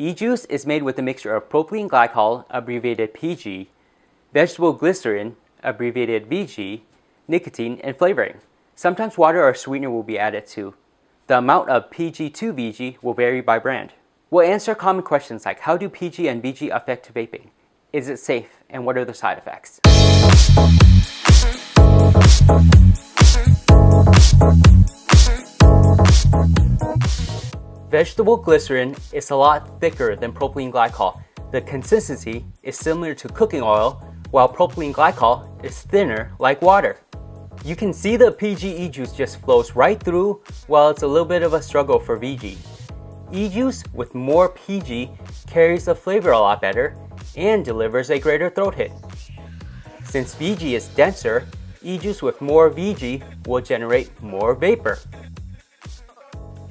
E-juice is made with a mixture of propylene glycol, abbreviated PG, vegetable glycerin, abbreviated VG, nicotine, and flavoring. Sometimes water or sweetener will be added too. The amount of PG to VG will vary by brand. We'll answer common questions like how do PG and VG affect vaping? Is it safe? And what are the side effects? Vegetable glycerin is a lot thicker than propylene glycol. The consistency is similar to cooking oil, while propylene glycol is thinner like water. You can see the PG e-juice just flows right through, while it's a little bit of a struggle for VG. E-juice with more PG carries the flavor a lot better and delivers a greater throat hit. Since VG is denser, e-juice with more VG will generate more vapor.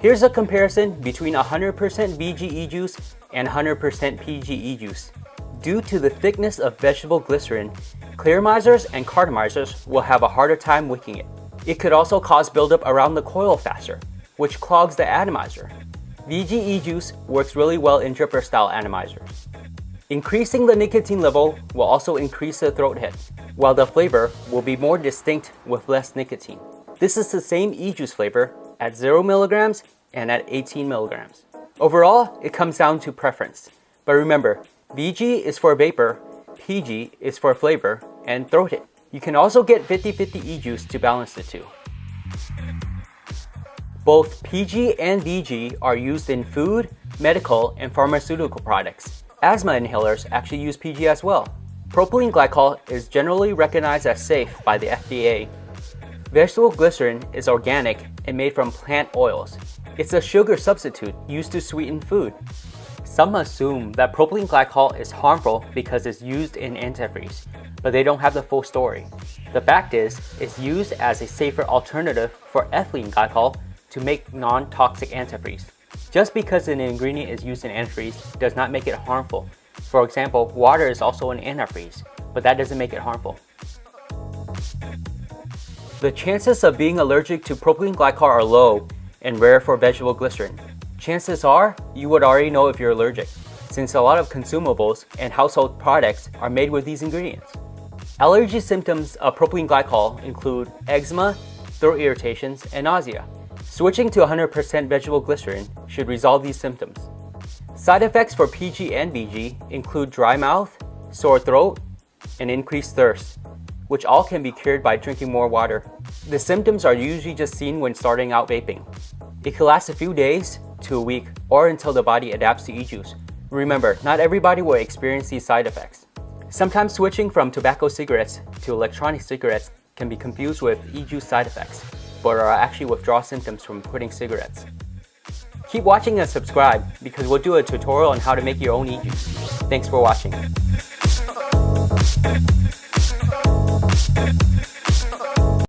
Here's a comparison between 100% VG e-juice and 100% PG e-juice. Due to the thickness of vegetable glycerin, clearomizers and cartomizers will have a harder time wicking it. It could also cause buildup around the coil faster, which clogs the atomizer. VG e-juice works really well in dripper style atomizers. Increasing the nicotine level will also increase the throat hit, while the flavor will be more distinct with less nicotine. This is the same e-juice flavor at 0 milligrams and at 18 milligrams. Overall, it comes down to preference. But remember, VG is for vapor, PG is for flavor, and throat hit. You can also get 50-50 e-juice to balance the two. Both PG and VG are used in food, medical, and pharmaceutical products. Asthma inhalers actually use PG as well. Propylene glycol is generally recognized as safe by the FDA Vegetable glycerin is organic and made from plant oils. It's a sugar substitute used to sweeten food. Some assume that propylene glycol is harmful because it's used in antifreeze, but they don't have the full story. The fact is, it's used as a safer alternative for ethylene glycol to make non-toxic antifreeze. Just because an ingredient is used in antifreeze does not make it harmful. For example, water is also an antifreeze, but that doesn't make it harmful. The chances of being allergic to propylene glycol are low and rare for vegetable glycerin. Chances are you would already know if you're allergic, since a lot of consumables and household products are made with these ingredients. Allergy symptoms of propylene glycol include eczema, throat irritations, and nausea. Switching to 100% vegetable glycerin should resolve these symptoms. Side effects for PG and VG include dry mouth, sore throat, and increased thirst which all can be cured by drinking more water. The symptoms are usually just seen when starting out vaping. It can last a few days to a week or until the body adapts to e-juice. Remember, not everybody will experience these side effects. Sometimes switching from tobacco cigarettes to electronic cigarettes can be confused with e-juice side effects, but are actually withdrawal symptoms from quitting cigarettes. Keep watching and subscribe because we'll do a tutorial on how to make your own e-juice. Thanks for watching. Thank you.